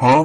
啊